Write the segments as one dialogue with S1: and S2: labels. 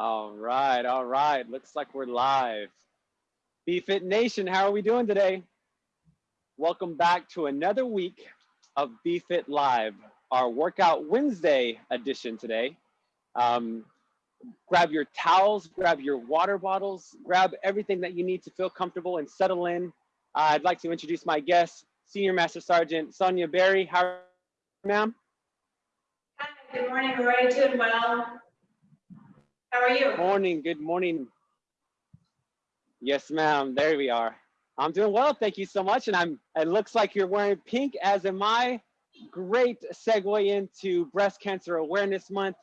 S1: All right, all right. Looks like we're live. BFit Nation, how are we doing today? Welcome back to another week of BFit Live, our Workout Wednesday edition today. Um, grab your towels, grab your water bottles, grab everything that you need to feel comfortable and settle in. Uh, I'd like to introduce my guest, Senior Master Sergeant Sonia Berry. How are you, ma'am?
S2: Hi, good morning, Roy. Doing well. How are you?
S1: Morning, good morning. Yes, ma'am. There we are. I'm doing well, thank you so much. And I'm. It looks like you're wearing pink, as am I. Great segue into Breast Cancer Awareness Month.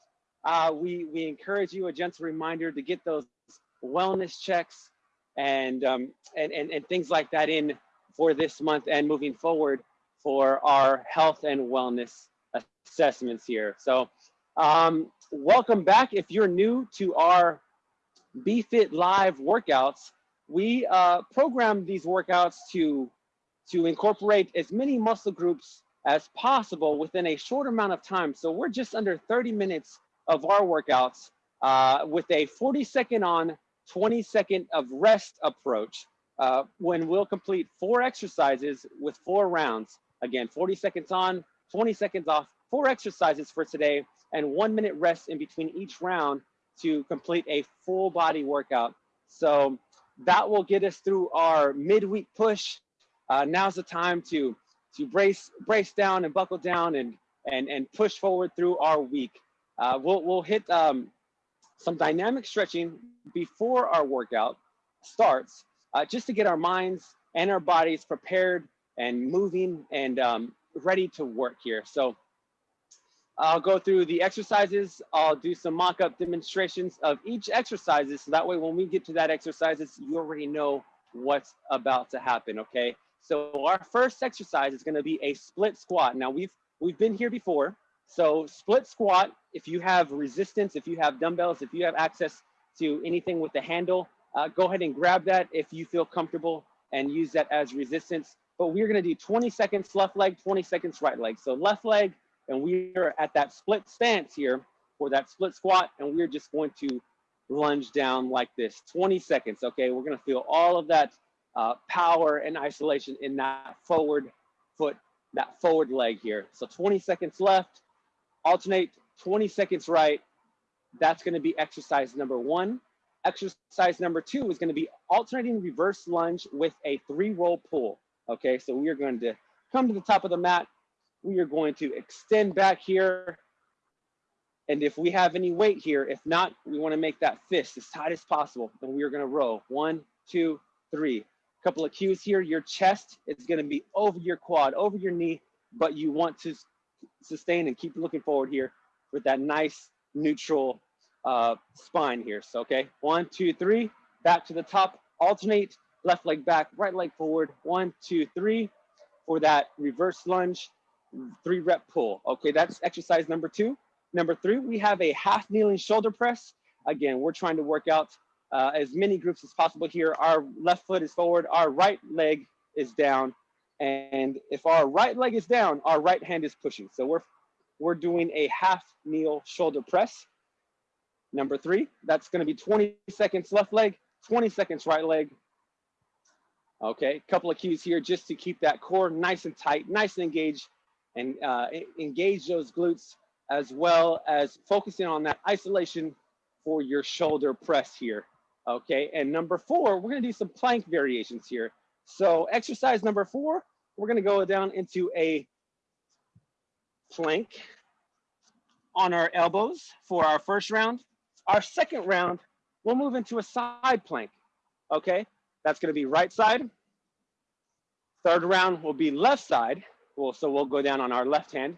S1: Uh, we we encourage you a gentle reminder to get those wellness checks and um, and, and and things like that in for this month and moving forward for our health and wellness assessments here. So um, welcome back. If you're new to our BFit Live workouts, we uh, program these workouts to, to incorporate as many muscle groups as possible within a short amount of time. So we're just under 30 minutes of our workouts uh, with a 40 second on, 20 second of rest approach uh, when we'll complete four exercises with four rounds. Again, 40 seconds on, 20 seconds off, four exercises for today, and one minute rest in between each round to complete a full body workout. So that will get us through our midweek push. Uh, now's the time to to brace brace down and buckle down and and and push forward through our week. Uh, we'll we'll hit um, some dynamic stretching before our workout starts, uh, just to get our minds and our bodies prepared and moving and um, ready to work here. So I'll go through the exercises. I'll do some mock-up demonstrations of each exercises. So that way, when we get to that exercises, you already know what's about to happen, okay? So our first exercise is gonna be a split squat. Now we've, we've been here before. So split squat, if you have resistance, if you have dumbbells, if you have access to anything with the handle, uh, go ahead and grab that if you feel comfortable and use that as resistance. But we're gonna do 20 seconds left leg, 20 seconds right leg. So left leg, and we are at that split stance here for that split squat, and we're just going to lunge down like this, 20 seconds, okay? We're gonna feel all of that uh, power and isolation in that forward foot, that forward leg here. So 20 seconds left, alternate 20 seconds right. That's gonna be exercise number one. Exercise number two is gonna be alternating reverse lunge with a three roll pull. Okay, so we are going to come to the top of the mat, we are going to extend back here. And if we have any weight here, if not, we wanna make that fist as tight as possible. And we are gonna row, one, two, three. A Couple of cues here, your chest is gonna be over your quad, over your knee, but you want to sustain and keep looking forward here with that nice neutral uh, spine here. So, okay, one, two, three, back to the top, alternate, left leg back, right leg forward, one, two, three, for that reverse lunge three rep pull. Okay, that's exercise number two. Number three, we have a half kneeling shoulder press. Again, we're trying to work out uh, as many groups as possible here. Our left foot is forward, our right leg is down. And if our right leg is down, our right hand is pushing. So we're, we're doing a half kneel shoulder press. Number three, that's gonna be 20 seconds left leg, 20 seconds right leg. Okay, couple of cues here just to keep that core nice and tight, nice and engaged and uh, engage those glutes as well as focusing on that isolation for your shoulder press here. Okay, and number four, we're gonna do some plank variations here. So exercise number four, we're gonna go down into a plank on our elbows for our first round. Our second round, we'll move into a side plank, okay? That's gonna be right side. Third round will be left side. Well, so we'll go down on our left hand.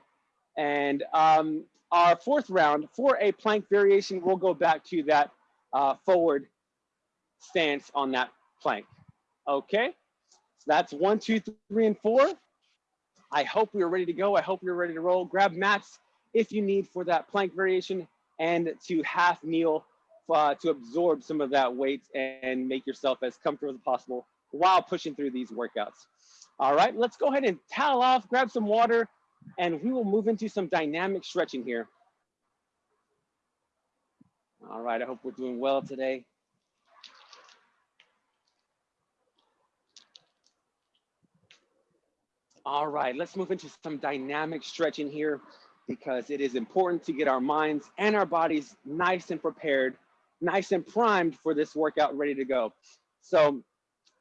S1: And um, our fourth round, for a plank variation, we'll go back to that uh, forward stance on that plank. Okay, so that's one, two, three, and four. I hope we are ready to go. I hope you're ready to roll. Grab mats if you need for that plank variation and to half kneel uh, to absorb some of that weight and make yourself as comfortable as possible while pushing through these workouts. All right, let's go ahead and towel off, grab some water, and we will move into some dynamic stretching here. All right, I hope we're doing well today. All right, let's move into some dynamic stretching here because it is important to get our minds and our bodies nice and prepared, nice and primed for this workout ready to go. So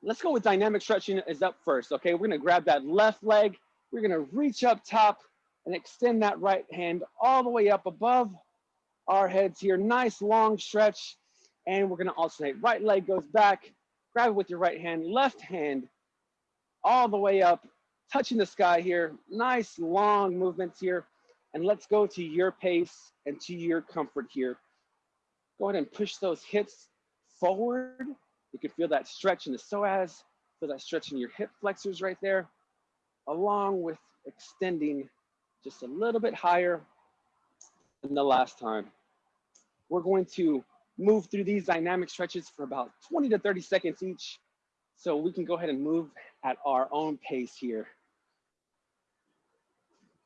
S1: let's go with dynamic stretching is up first, okay? We're gonna grab that left leg, we're gonna reach up top and extend that right hand all the way up above our heads here. Nice long stretch. And we're gonna alternate. Right leg goes back, grab it with your right hand, left hand all the way up, touching the sky here. Nice long movements here. And let's go to your pace and to your comfort here. Go ahead and push those hips forward. You can feel that stretch in the psoas, feel that stretch in your hip flexors right there, along with extending just a little bit higher than the last time. We're going to move through these dynamic stretches for about 20 to 30 seconds each. So we can go ahead and move at our own pace here.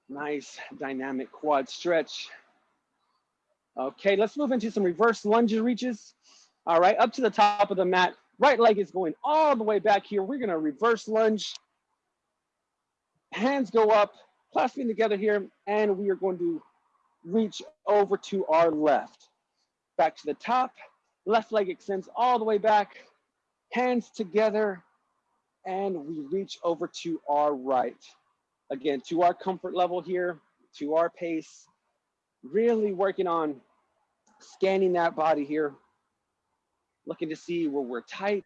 S1: Nice dynamic quad stretch. Okay, let's move into some reverse lunges reaches. All right, up to the top of the mat. Right leg is going all the way back here. We're gonna reverse lunge. Hands go up, clasping together here, and we are going to reach over to our left. Back to the top, left leg extends all the way back, hands together, and we reach over to our right. Again, to our comfort level here, to our pace, really working on scanning that body here, looking to see where we're tight,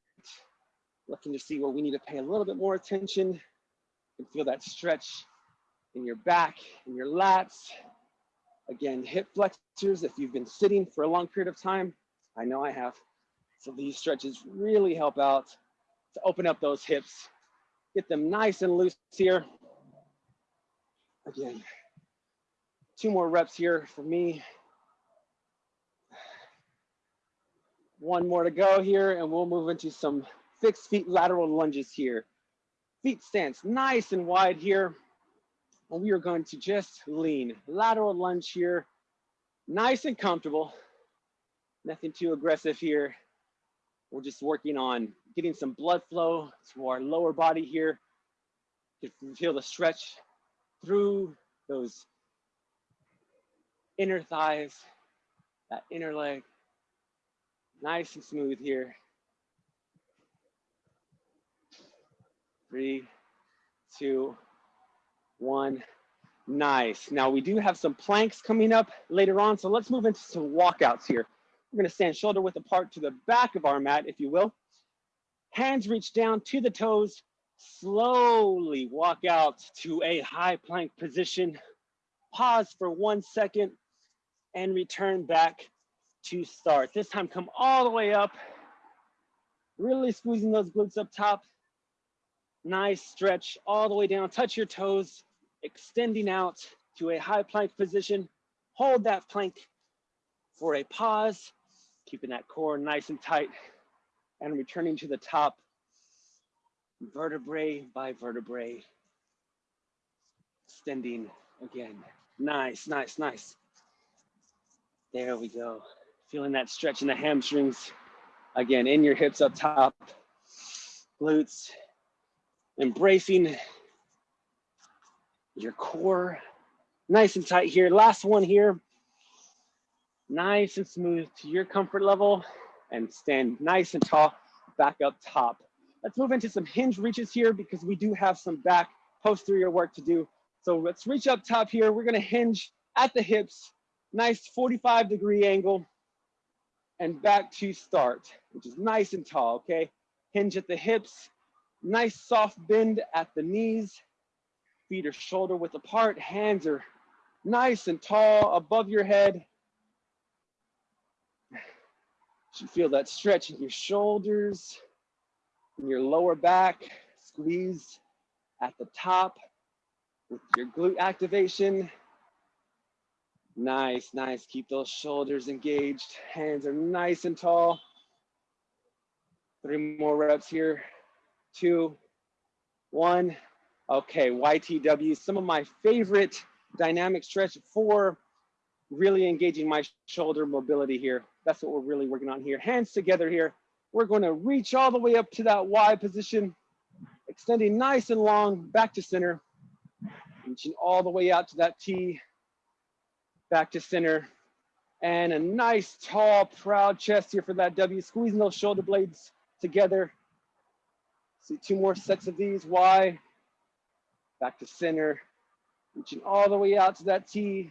S1: looking to see where we need to pay a little bit more attention and feel that stretch in your back, in your lats. Again, hip flexors, if you've been sitting for a long period of time, I know I have. So these stretches really help out to open up those hips, get them nice and loose here. Again, two more reps here for me. One more to go here and we'll move into some fixed feet lateral lunges here. Feet stance nice and wide here. And we are going to just lean, lateral lunge here, nice and comfortable. Nothing too aggressive here. We're just working on getting some blood flow to our lower body here. You can feel the stretch through those inner thighs, that inner leg. Nice and smooth here. Three, two, one. Nice. Now we do have some planks coming up later on, so let's move into some walkouts here. We're gonna stand shoulder width apart to the back of our mat, if you will. Hands reach down to the toes, slowly walk out to a high plank position. Pause for one second and return back to start. This time come all the way up, really squeezing those glutes up top. Nice stretch all the way down, touch your toes, extending out to a high plank position. Hold that plank for a pause, keeping that core nice and tight and returning to the top vertebrae by vertebrae. Extending again. Nice, nice, nice. There we go. Feeling that stretch in the hamstrings. Again, in your hips up top. Glutes. Embracing your core nice and tight here. Last one here. Nice and smooth to your comfort level and stand nice and tall back up top. Let's move into some hinge reaches here because we do have some back posterior work to do. So let's reach up top here. We're gonna hinge at the hips, nice 45 degree angle and back to start, which is nice and tall, okay? Hinge at the hips, nice soft bend at the knees, Feet are shoulder width apart. Hands are nice and tall above your head. You feel that stretch in your shoulders, in your lower back, squeeze at the top with your glute activation. Nice, nice. Keep those shoulders engaged. Hands are nice and tall. Three more reps here. Two, one. Okay, YTW, some of my favorite dynamic stretch for really engaging my shoulder mobility here. That's what we're really working on here. Hands together here. We're going to reach all the way up to that Y position, extending nice and long back to center, reaching all the way out to that T, back to center, and a nice, tall, proud chest here for that W, squeezing those shoulder blades together. See two more sets of these, Y, back to center, reaching all the way out to that T.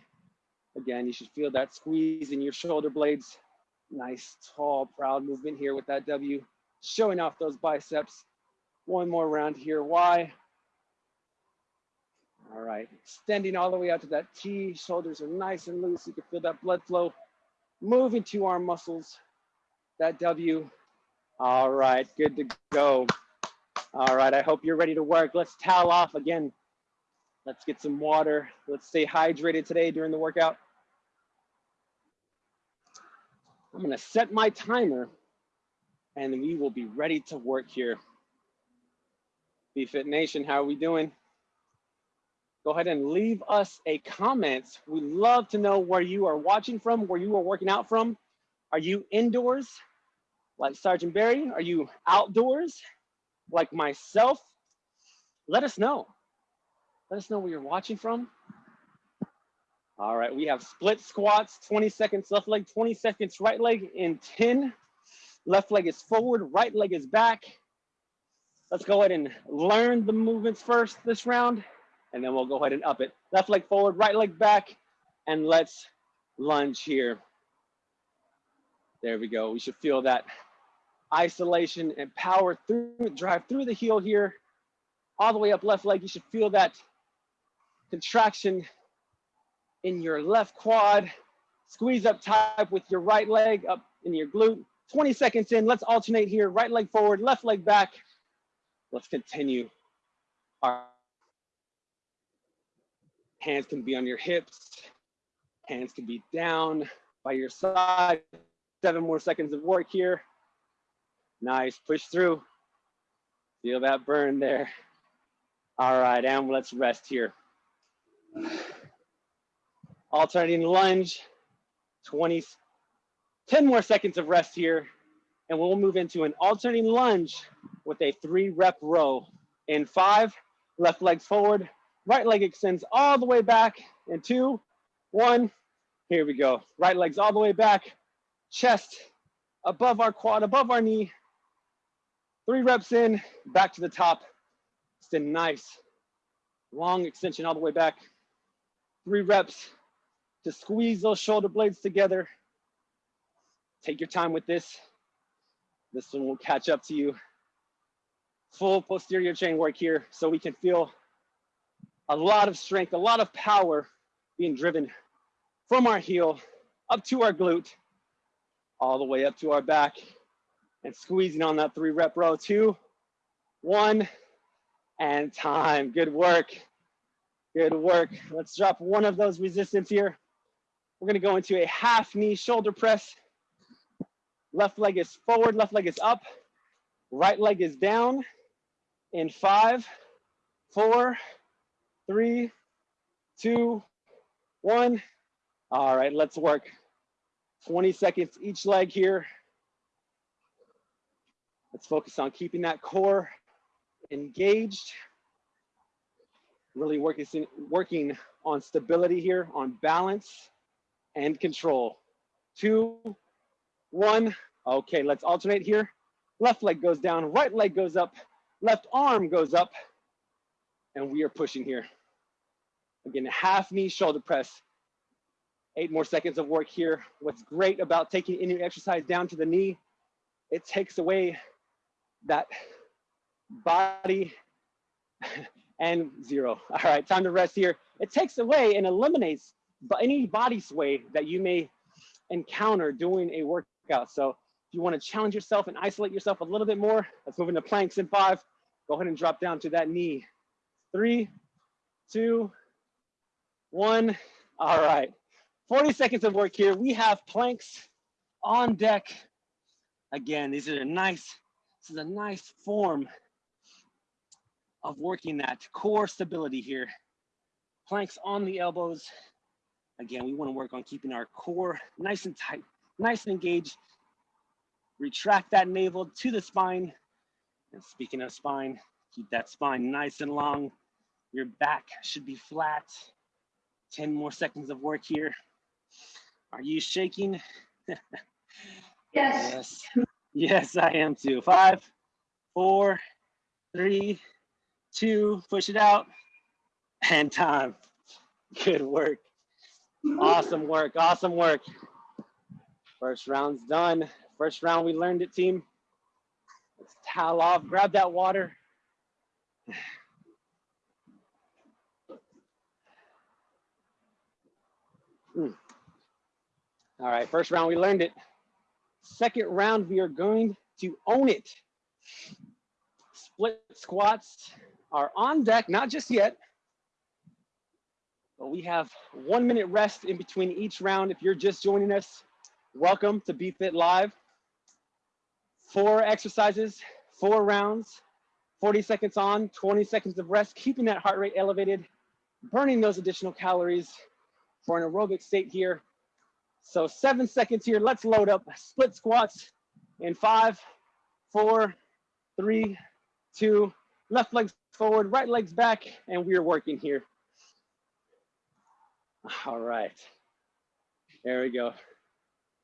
S1: Again, you should feel that squeeze in your shoulder blades. Nice, tall, proud movement here with that W, showing off those biceps. One more round here, Y. All right, extending all the way out to that T. Shoulders are nice and loose. You can feel that blood flow moving to our muscles. That W. All right, good to go. All right, I hope you're ready to work. Let's towel off again. Let's get some water. Let's stay hydrated today during the workout. I'm gonna set my timer and we will be ready to work here. BFit Nation, how are we doing? Go ahead and leave us a comment. We love to know where you are watching from, where you are working out from. Are you indoors like Sergeant Barry? Are you outdoors like myself? Let us know. Let us know where you're watching from. All right, we have split squats, 20 seconds left leg, 20 seconds right leg in 10. Left leg is forward, right leg is back. Let's go ahead and learn the movements first this round, and then we'll go ahead and up it. Left leg forward, right leg back, and let's lunge here. There we go. We should feel that isolation and power through, drive through the heel here, all the way up left leg. You should feel that contraction in your left quad. Squeeze up tight with your right leg up in your glute. 20 seconds in, let's alternate here. Right leg forward, left leg back. Let's continue. Our hands can be on your hips. Hands can be down by your side. Seven more seconds of work here. Nice, push through. Feel that burn there. All right, and let's rest here. Alternating lunge, 20, 10 more seconds of rest here. And we'll move into an alternating lunge with a three rep row. In five, left leg forward, right leg extends all the way back. In two, one, here we go. Right leg's all the way back, chest above our quad, above our knee. Three reps in, back to the top. Extend nice, long extension all the way back. Three reps to squeeze those shoulder blades together. Take your time with this. This one will catch up to you. Full posterior chain work here so we can feel a lot of strength, a lot of power being driven from our heel up to our glute, all the way up to our back and squeezing on that three rep row. Two, one, and time. Good work. Good work. Let's drop one of those resistance here. We're gonna go into a half knee shoulder press. Left leg is forward, left leg is up. Right leg is down in five, four, three, two, one. All right, let's work. 20 seconds each leg here. Let's focus on keeping that core engaged. Really working, working on stability here, on balance and control. Two, one. Okay, let's alternate here. Left leg goes down, right leg goes up, left arm goes up, and we are pushing here. Again, half knee shoulder press. Eight more seconds of work here. What's great about taking any exercise down to the knee, it takes away that body and zero. All right, time to rest here. It takes away and eliminates any body sway that you may encounter doing a workout. So if you want to challenge yourself and isolate yourself a little bit more, let's move into planks in five. Go ahead and drop down to that knee. Three, two, one. All right. 40 seconds of work here. We have planks on deck. Again, these are a nice, this is a nice form of working that core stability here. Planks on the elbows, Again, we wanna work on keeping our core nice and tight, nice and engaged. Retract that navel to the spine. And speaking of spine, keep that spine nice and long. Your back should be flat. 10 more seconds of work here. Are you shaking?
S2: Yes.
S1: Yes. Yes, I am too. Five, four, three, two, push it out, and time. Good work. Awesome work. Awesome work. First round's done. First round, we learned it, team. Let's towel off, grab that water. All right, first round, we learned it. Second round, we are going to own it. Split squats are on deck, not just yet, but we have one minute rest in between each round. If you're just joining us, welcome to BFit Live. Four exercises, four rounds, 40 seconds on, 20 seconds of rest, keeping that heart rate elevated, burning those additional calories for an aerobic state here. So seven seconds here. Let's load up split squats in five, four, three, two, left legs forward, right legs back, and we're working here. All right. There we go.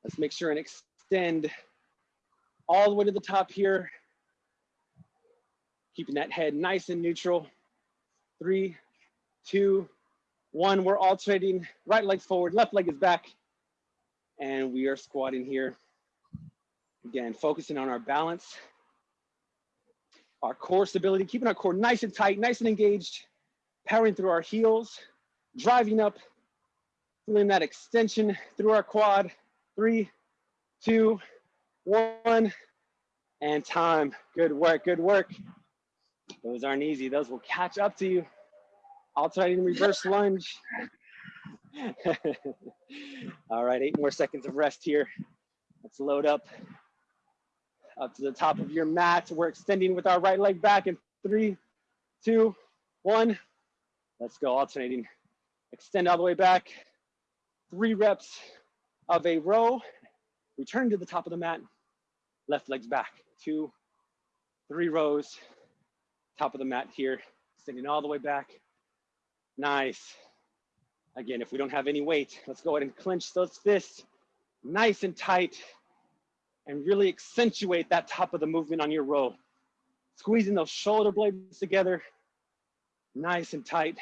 S1: Let's make sure and extend all the way to the top here. Keeping that head nice and neutral. Three, two, one. We're alternating right legs forward, left leg is back. And we are squatting here. Again, focusing on our balance, our core stability, keeping our core nice and tight, nice and engaged, powering through our heels, driving up, feeling that extension through our quad. Three, two, one, and time. Good work, good work. Those aren't easy. Those will catch up to you. Alternating reverse lunge. All right, eight more seconds of rest here. Let's load up up to the top of your mat. We're extending with our right leg back in three, two, one. Let's go alternating. Extend all the way back. Three reps of a row. Return to the top of the mat. Left legs back. Two, three rows. Top of the mat here. Extending all the way back. Nice. Again, if we don't have any weight, let's go ahead and clench those fists nice and tight and really accentuate that top of the movement on your row. Squeezing those shoulder blades together, nice and tight,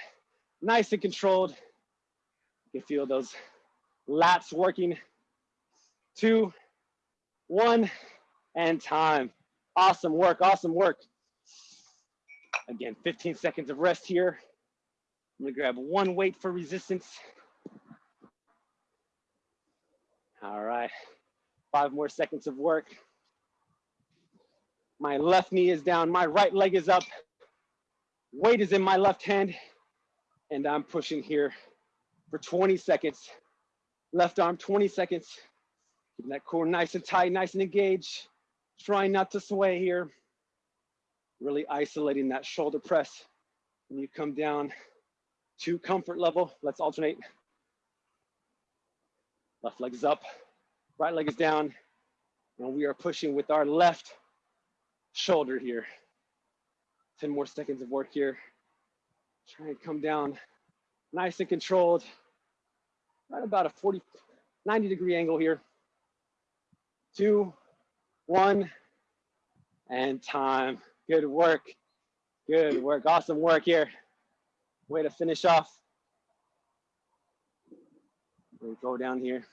S1: nice and controlled. You can feel those lats working. Two, one, and time. Awesome work, awesome work. Again, 15 seconds of rest here. I'm gonna grab one weight for resistance. All right, five more seconds of work. My left knee is down, my right leg is up. Weight is in my left hand, and I'm pushing here for 20 seconds. Left arm, 20 seconds. Keeping that core nice and tight, nice and engaged. Trying not to sway here. Really isolating that shoulder press. When you come down to comfort level, let's alternate. Left leg is up, right leg is down, and we are pushing with our left shoulder here. 10 more seconds of work here. Try and come down nice and controlled. Right about a 40, 90 degree angle here. Two, one, and time. Good work. Good work. Awesome work here. Way to finish off. We go down here.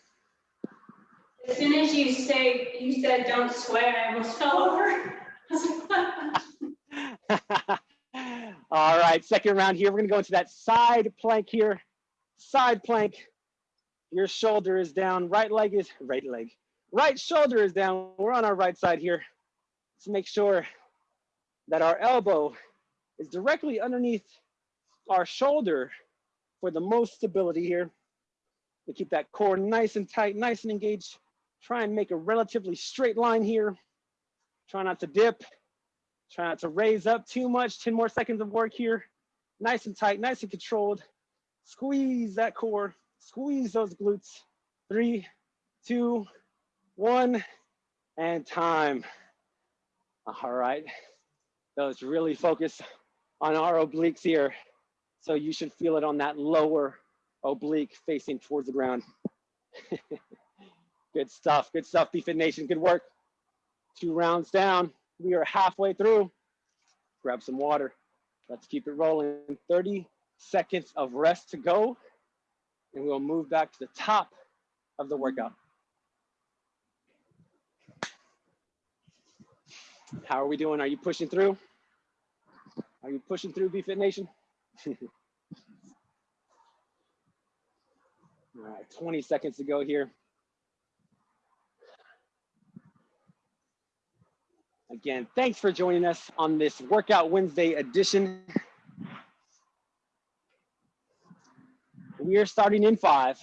S2: As soon as you say, you said don't swear, I almost fell over.
S1: All right, second round here. We're gonna go into that side plank here. Side plank. Your shoulder is down. Right leg is right leg. Right shoulder is down. We're on our right side here. Let's make sure that our elbow is directly underneath our shoulder for the most stability here. We keep that core nice and tight, nice and engaged. Try and make a relatively straight line here. Try not to dip. Try not to raise up too much. 10 more seconds of work here. Nice and tight, nice and controlled. Squeeze that core, Squeeze those glutes. Three, two, one, and time. All right. Those really focus on our obliques here. So you should feel it on that lower oblique facing towards the ground. good stuff, good stuff, BFit Nation, good work. Two rounds down, we are halfway through. Grab some water. Let's keep it rolling. 30 seconds of rest to go, and we'll move back to the top of the workout. How are we doing? Are you pushing through? Are you pushing through BFit Nation? All right, 20 seconds to go here. Again, thanks for joining us on this Workout Wednesday edition. We are starting in five,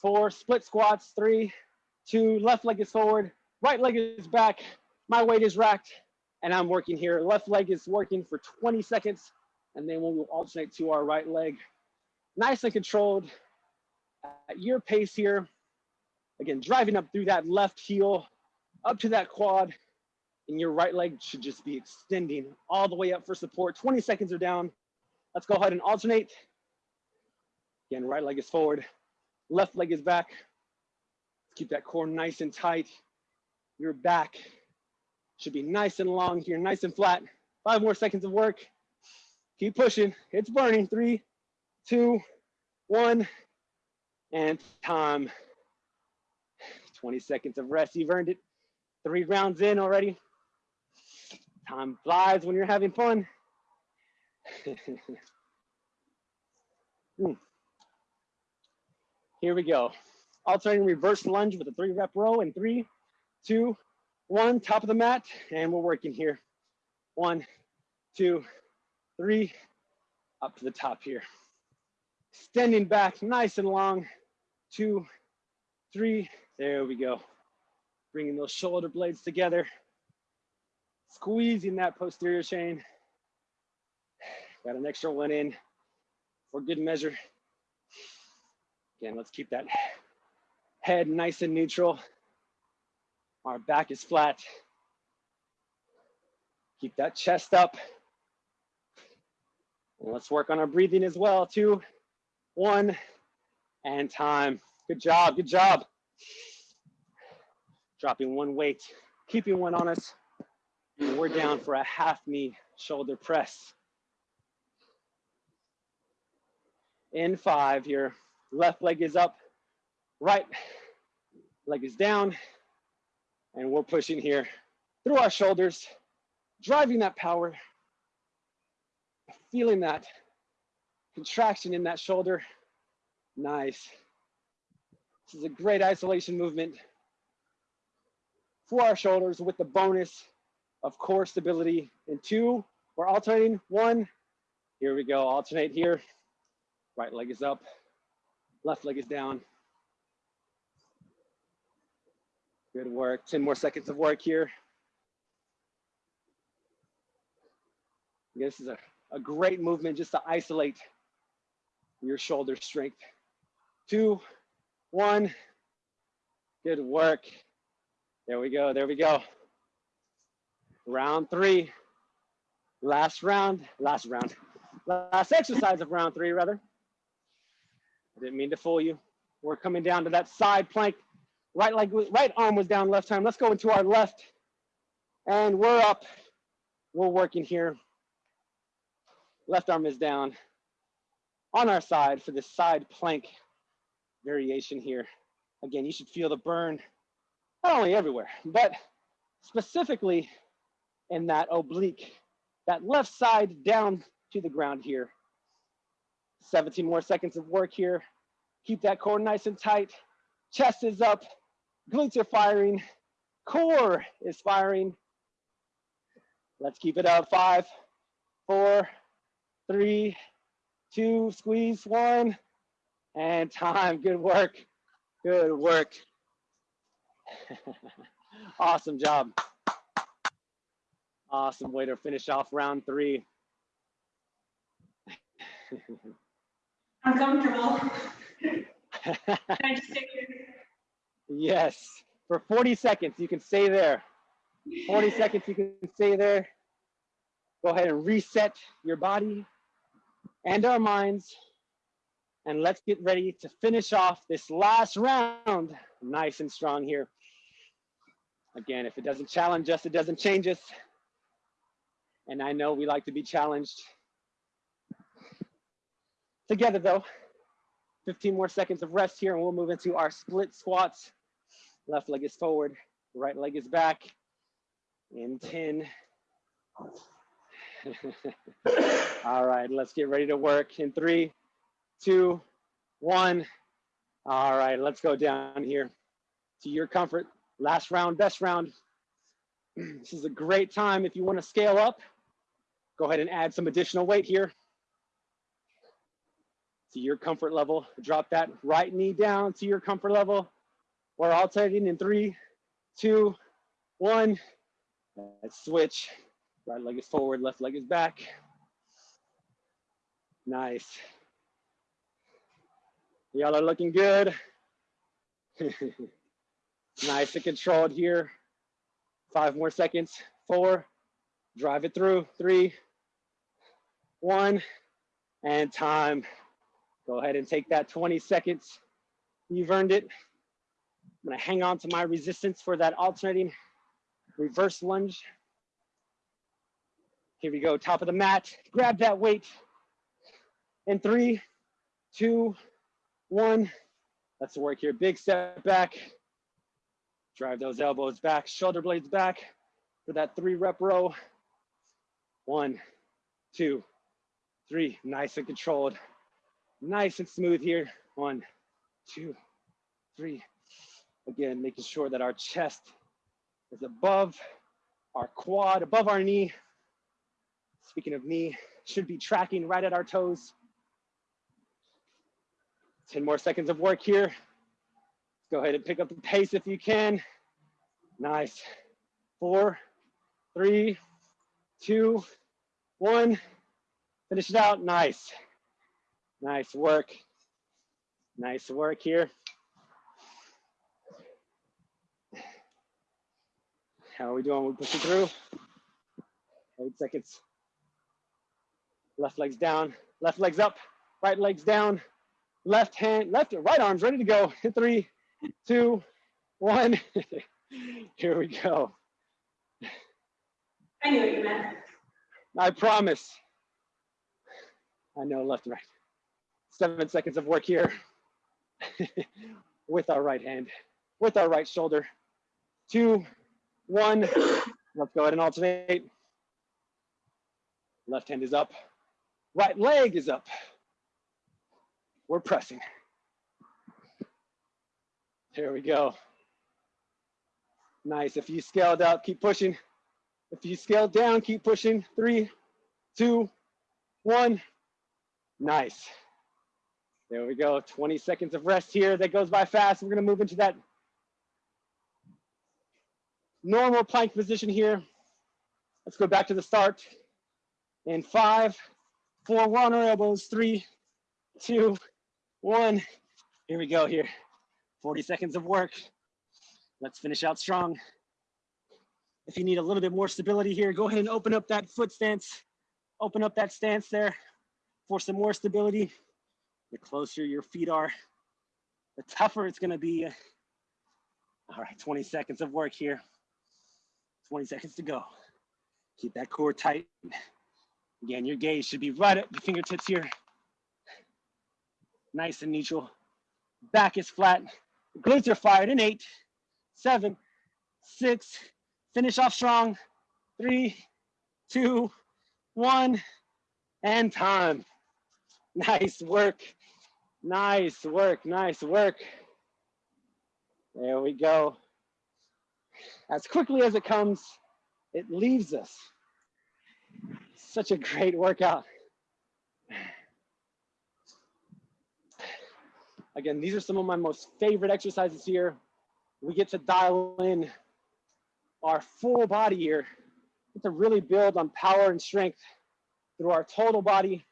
S1: four, split squats, three, two, left leg is forward, right leg is back, my weight is racked, and I'm working here. Left leg is working for 20 seconds, and then we'll alternate to our right leg. Nice and controlled at your pace here. Again, driving up through that left heel, up to that quad, and your right leg should just be extending all the way up for support. 20 seconds are down. Let's go ahead and alternate. Again, right leg is forward, left leg is back. Keep that core nice and tight. Your back should be nice and long here, nice and flat. Five more seconds of work. Keep pushing. It's burning. Three, two, one, and time. 20 seconds of rest. You've earned it. Three rounds in already. Time flies when you're having fun. Hmm. Here we go. Alternating reverse lunge with a three rep row in three, two, one, top of the mat, and we're working here. One, two, three, up to the top here. Extending back nice and long. Two, three, there we go. Bringing those shoulder blades together squeezing that posterior chain. Got an extra one in for good measure. Again, let's keep that head nice and neutral. Our back is flat. Keep that chest up. Let's work on our breathing as well. Two, one, and time. Good job, good job. Dropping one weight, keeping one on us. We're down for a half knee shoulder press. In five your left leg is up, right leg is down, and we're pushing here through our shoulders, driving that power, feeling that contraction in that shoulder. Nice. This is a great isolation movement for our shoulders with the bonus of core stability. In two, we're alternating. One, here we go, alternate here. Right leg is up, left leg is down. Good work, 10 more seconds of work here. This is a, a great movement just to isolate your shoulder strength. Two, one, good work. There we go, there we go round three, last round, last round, last exercise of round three, rather. I didn't mean to fool you. We're coming down to that side plank. Right leg, right arm was down left time. Let's go into our left. And we're up. We're working here. Left arm is down on our side for the side plank variation here. Again, you should feel the burn, not only everywhere, but specifically in that oblique, that left side down to the ground here. 17 more seconds of work here. Keep that core nice and tight. Chest is up, glutes are firing, core is firing. Let's keep it up. Five, four, three, two, squeeze one, and time. Good work. Good work. awesome job. Awesome way to finish off round three.
S2: Uncomfortable. Can I just stay here?
S1: yes, for 40 seconds, you can stay there. 40 seconds, you can stay there. Go ahead and reset your body and our minds. And let's get ready to finish off this last round nice and strong here. Again, if it doesn't challenge us, it doesn't change us. And I know we like to be challenged. Together though, 15 more seconds of rest here and we'll move into our split squats. Left leg is forward, right leg is back. In 10. All right, let's get ready to work in three, two, one. All right, let's go down here to your comfort. Last round, best round. This is a great time if you want to scale up. Go ahead and add some additional weight here to your comfort level. Drop that right knee down to your comfort level. We're alternating in three, two, one. Let's switch. Right leg is forward, left leg is back. Nice. Y'all are looking good. nice and controlled here. Five more seconds. Four. Drive it through. Three, one, and time. Go ahead and take that 20 seconds. You've earned it. I'm gonna hang on to my resistance for that alternating reverse lunge. Here we go, top of the mat. Grab that weight. In three, two, one. Let's work here. Big step back. Drive those elbows back, shoulder blades back for that three rep row. One, two, three. Nice and controlled. Nice and smooth here. One, two, three. Again, making sure that our chest is above our quad, above our knee. Speaking of knee, should be tracking right at our toes. 10 more seconds of work here. Go ahead and pick up the pace if you can. Nice. Four, three, two, one. Finish it out. Nice. Nice work. Nice work here. How are we doing? We pushing through. Eight seconds. Left leg's down, left leg's up, right leg's down, left hand, left, right arm's ready to go. Three, two, one. Here we go.
S2: I knew what you meant.
S1: I promise. I know left and right seven seconds of work here with our right hand, with our right shoulder. Two, one. Let's go ahead and alternate. Left hand is up, right leg is up. We're pressing. Here we go. Nice. If you scaled up, keep pushing. If you scaled down, keep pushing. Three, two, one. Nice. There we go. 20 seconds of rest here. That goes by fast. We're going to move into that normal plank position here. Let's go back to the start. In five, four, we're on elbows. Three, two, one. Here we go here. 40 seconds of work. Let's finish out strong. If you need a little bit more stability here, go ahead and open up that foot stance. Open up that stance there for some more stability the closer your feet are, the tougher it's gonna be. All right, 20 seconds of work here. 20 seconds to go. Keep that core tight. Again, your gaze should be right at the fingertips here. Nice and neutral. Back is flat. Glutes are fired in eight, seven, six. Finish off strong. Three, two, one, and time. Nice work. Nice work, nice work. There we go. As quickly as it comes, it leaves us. Such a great workout. Again, these are some of my most favorite exercises here. We get to dial in our full body here. To really build on power and strength through our total body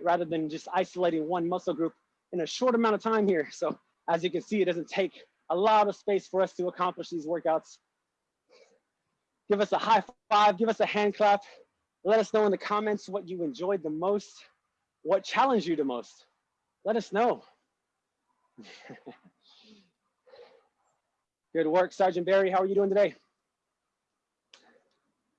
S1: rather than just isolating one muscle group in a short amount of time here. So as you can see, it doesn't take a lot of space for us to accomplish these workouts. Give us a high five, give us a hand clap. Let us know in the comments what you enjoyed the most, what challenged you the most. Let us know. Good work, Sergeant Barry. How are you doing today?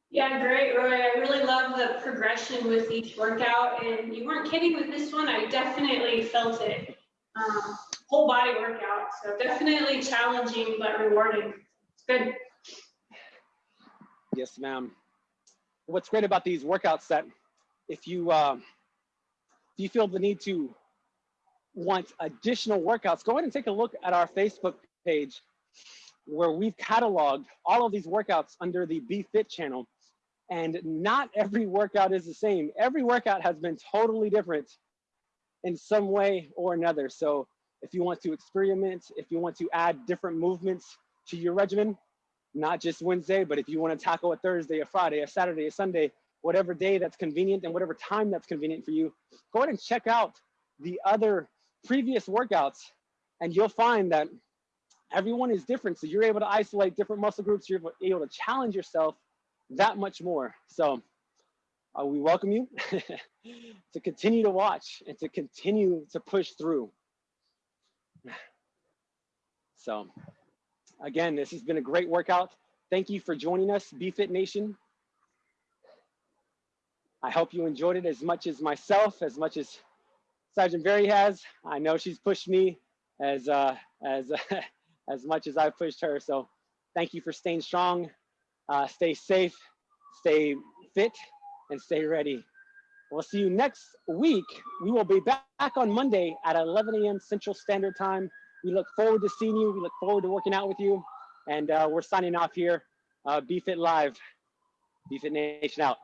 S2: Yeah, great, Roy. I really love the progression with each workout, and you weren't kidding with this one. I definitely felt it. Um, whole body workout, so definitely challenging but rewarding. It's good.
S1: Yes, ma'am. What's great about these workouts that if you uh, if you feel the need to want additional workouts, go ahead and take a look at our Facebook page where we've cataloged all of these workouts under the BFit channel. And not every workout is the same. Every workout has been totally different in some way or another. So if you want to experiment, if you want to add different movements to your regimen, not just Wednesday, but if you want to tackle a Thursday, a Friday, a Saturday, a Sunday, whatever day that's convenient and whatever time that's convenient for you, go ahead and check out the other previous workouts and you'll find that everyone is different. So you're able to isolate different muscle groups. You're able to challenge yourself that much more. So uh, we welcome you to continue to watch and to continue to push through. So again, this has been a great workout. Thank you for joining us, BFit Nation. I hope you enjoyed it as much as myself, as much as Sergeant Barry has. I know she's pushed me as uh, as as much as I've pushed her. So thank you for staying strong. Uh, stay safe, stay fit, and stay ready. We'll see you next week. We will be back on Monday at 11 a.m. Central Standard Time. We look forward to seeing you. We look forward to working out with you. And uh, we're signing off here. Uh, BFit Live. BFit Nation out.